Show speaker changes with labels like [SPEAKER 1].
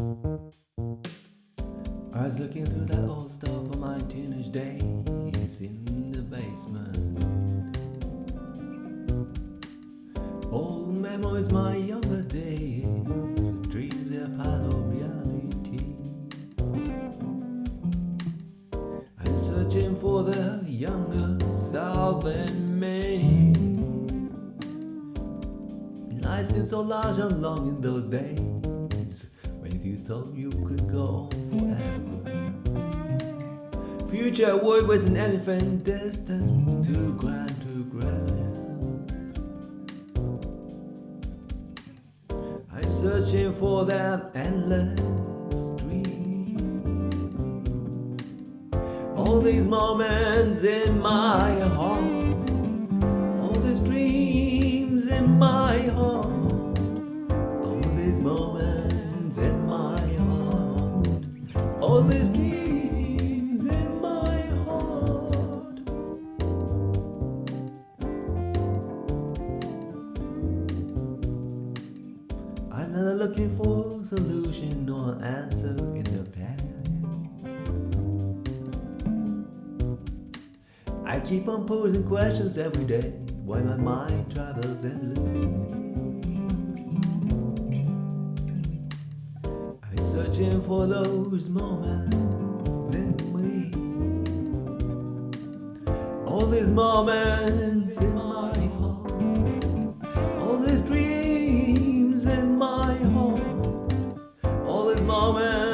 [SPEAKER 1] I was looking through that old stuff of my teenage days in the basement. Old memories, my younger days, dreams they're part of reality. I'm searching for the younger self in me. Life seemed so large and long in those days thought you could go forever. Future world was an elephant distance too grand to grasp. I'm searching for that endless dream. All these moments in my heart, all these dreams in my heart, looking for solution or an answer in the past. I keep on posing questions every day while my mind travels endlessly. I'm searching for those moments in me. All these moments in my heart. moment.